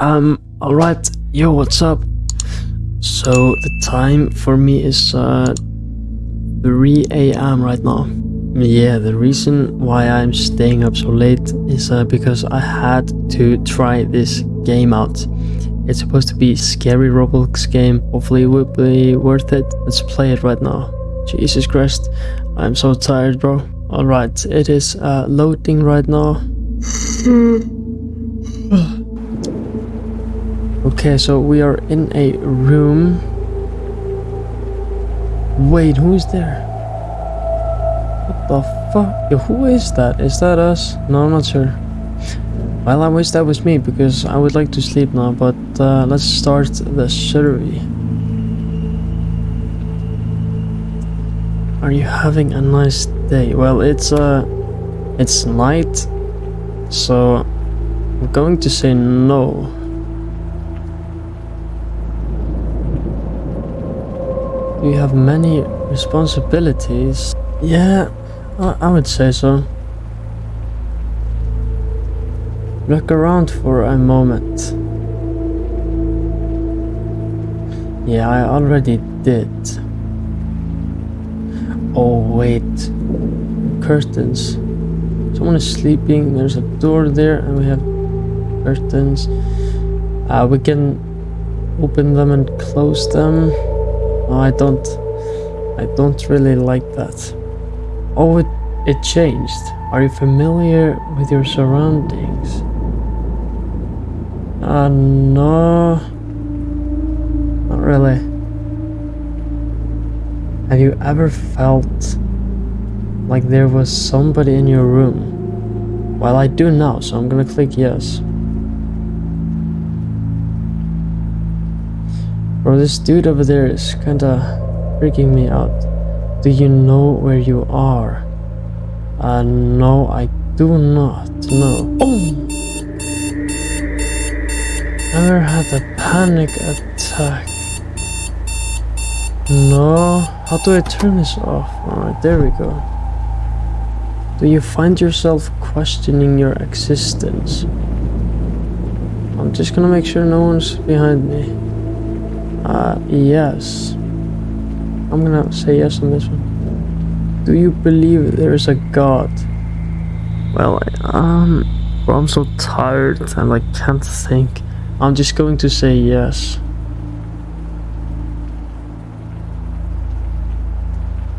Um, alright, yo, what's up? So, the time for me is, uh, 3 a.m. right now. Yeah, the reason why I'm staying up so late is uh, because I had to try this game out. It's supposed to be a scary Roblox game. Hopefully it will be worth it. Let's play it right now. Jesus Christ, I'm so tired, bro. Alright, it is uh, loading right now. okay, so we are in a room. Wait, who's there? What the fuck? Who is that? Is that us? No, I'm not sure. Well, I wish that was me because I would like to sleep now, but uh, let's start the survey. Are you having a nice day? Well, it's uh, it's night, so I'm going to say no. You have many responsibilities. Yeah, I, I would say so. Look around for a moment. Yeah, I already did. Oh, wait. Curtains. Someone is sleeping. There's a door there, and we have curtains. Uh, we can open them and close them. Oh, I don't. I don't really like that. Oh, it, it changed. Are you familiar with your surroundings? Uh, no. Not really. Have you ever felt like there was somebody in your room? Well, I do now, so I'm gonna click yes. Bro, this dude over there is kinda freaking me out. Do you know where you are? Uh, no, I do not know. Oh! Ever had a panic attack? No. How do I turn this off? Alright, there we go. Do you find yourself questioning your existence? I'm just gonna make sure no one's behind me. Uh, yes. I'm gonna say yes on this one. Do you believe there is a God? Well, um, bro, I'm so tired and I can't think. I'm just going to say yes.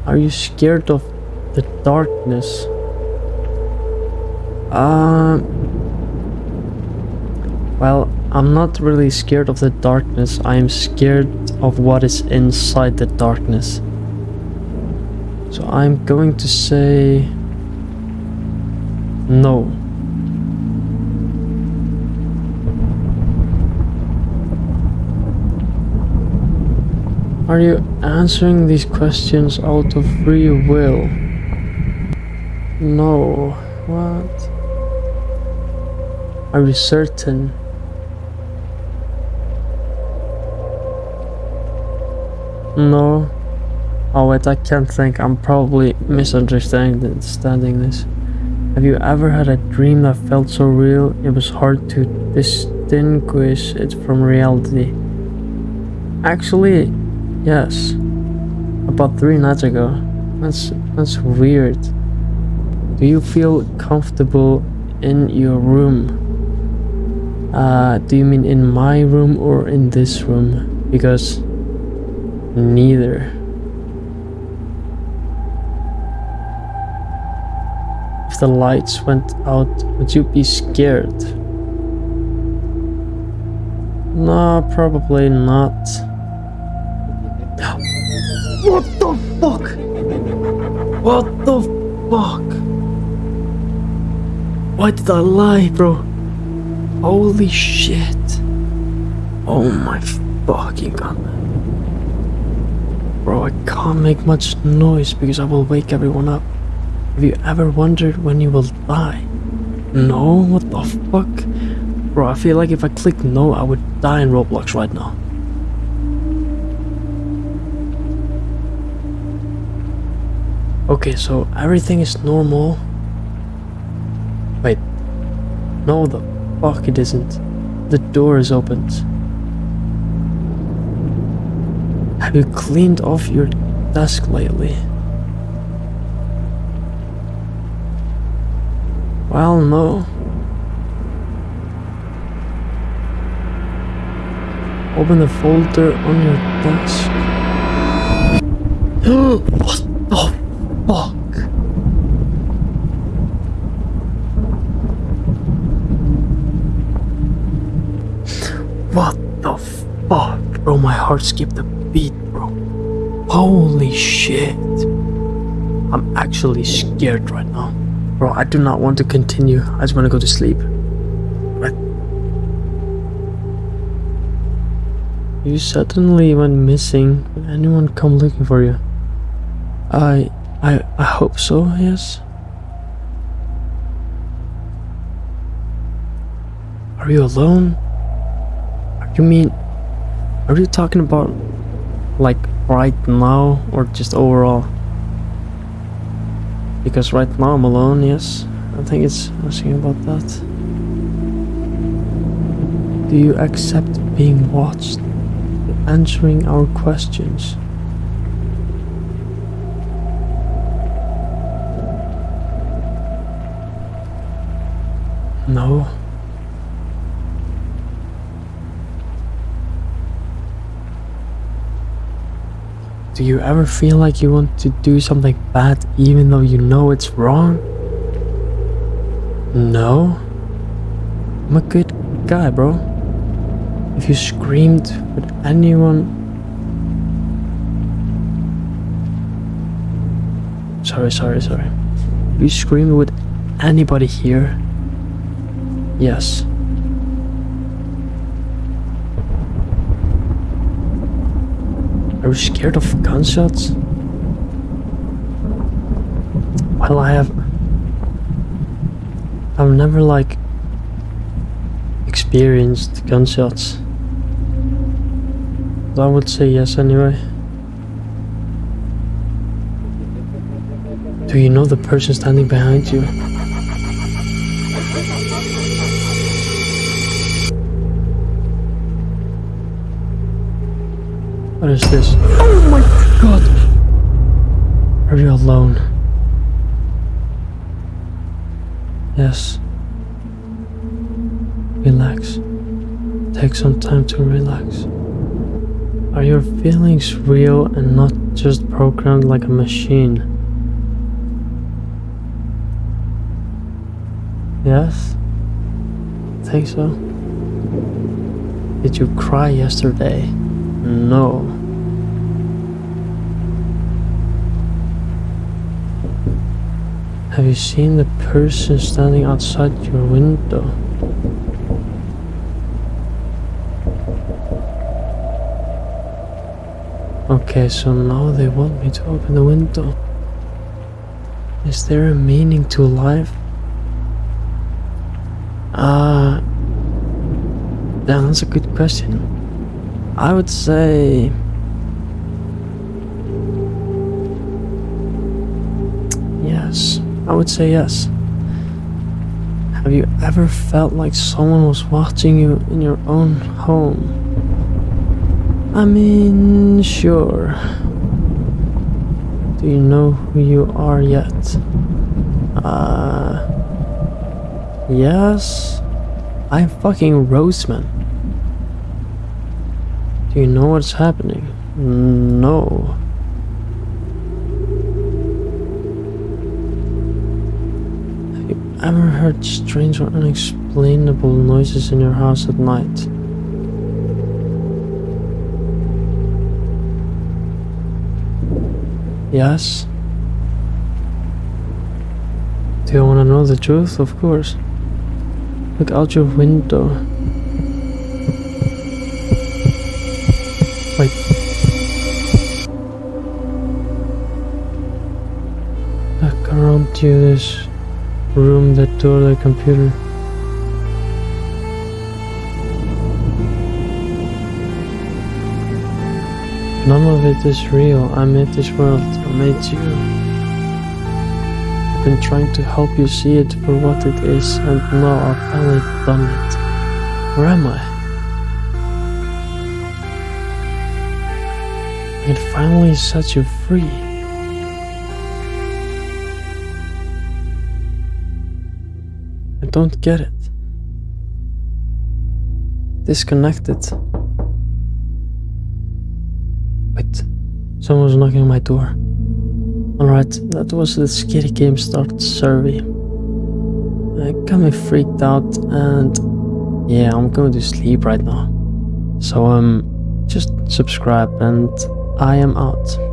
Are you scared of the darkness? Um. Well, I'm not really scared of the darkness. I am scared of what is inside the darkness. So I'm going to say no. Are you answering these questions out of free will? No. What? Are you certain? No. Oh wait, I can't think. I'm probably misunderstanding this. Have you ever had a dream that felt so real it was hard to distinguish it from reality? Actually, yes. About three nights ago. That's that's weird. Do you feel comfortable in your room? Uh, do you mean in my room or in this room? Because neither. If the lights went out, would you be scared? No, probably not. What the fuck? What the fuck? Why did I lie, bro? Holy shit. Oh my fucking god. Can't make much noise because I will wake everyone up. Have you ever wondered when you will die? No? What the fuck? Bro, I feel like if I click no, I would die in Roblox right now. Okay, so everything is normal. Wait. No, the fuck it isn't. the door is opened. You cleaned off your desk lately? Well, no. Open the folder on your desk. what the fuck? What the fuck? Bro, my heart skipped a beat, bro. Holy shit. I'm actually scared right now. Bro, I do not want to continue. I just want to go to sleep. Right. You suddenly went missing. Did anyone come looking for you? I... I... I hope so, yes? Are you alone? You mean... Are you talking about... Like, right now? Or just overall? Because right now I'm alone, yes. I think it's asking about that. Do you accept being watched? Answering our questions? No. Do you ever feel like you want to do something bad even though you know it's wrong? No. I'm a good guy, bro. If you screamed with anyone. Sorry, sorry, sorry. If you screamed with anybody here. Yes. Are you scared of gunshots? Well, I have. I've never like experienced gunshots. But I would say yes anyway. Do you know the person standing behind you? What is this? Oh my god! Are you alone? Yes. Relax. Take some time to relax. Are your feelings real and not just programmed like a machine? Yes? Think so? Did you cry yesterday? No. Have you seen the person standing outside your window? Okay, so now they want me to open the window. Is there a meaning to life? Ah, uh, that's a good question. I would say yes. I would say yes. Have you ever felt like someone was watching you in your own home? I mean, sure. Do you know who you are yet? Uh. Yes. I'm fucking Roseman. Do you know what's happening? No. Have you ever heard strange or unexplainable noises in your house at night? Yes? Do you want to know the truth? Of course. Look out your window. Wait. Look around you, this room, that door, the computer. None of it is real. I made this world. I made you. I've been trying to help you see it for what it is, and now I've finally done it. Where am I? I can finally set you free. I don't get it. Disconnected. Wait, someone's knocking on my door. Alright, that was the Scary Game Start survey. It got me freaked out and yeah, I'm going to sleep right now. So um just subscribe and I am out.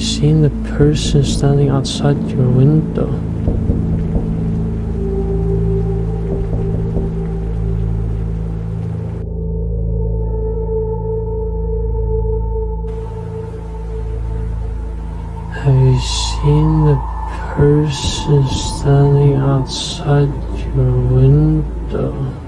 You seen the person standing outside your window? Have you seen the person standing outside your window?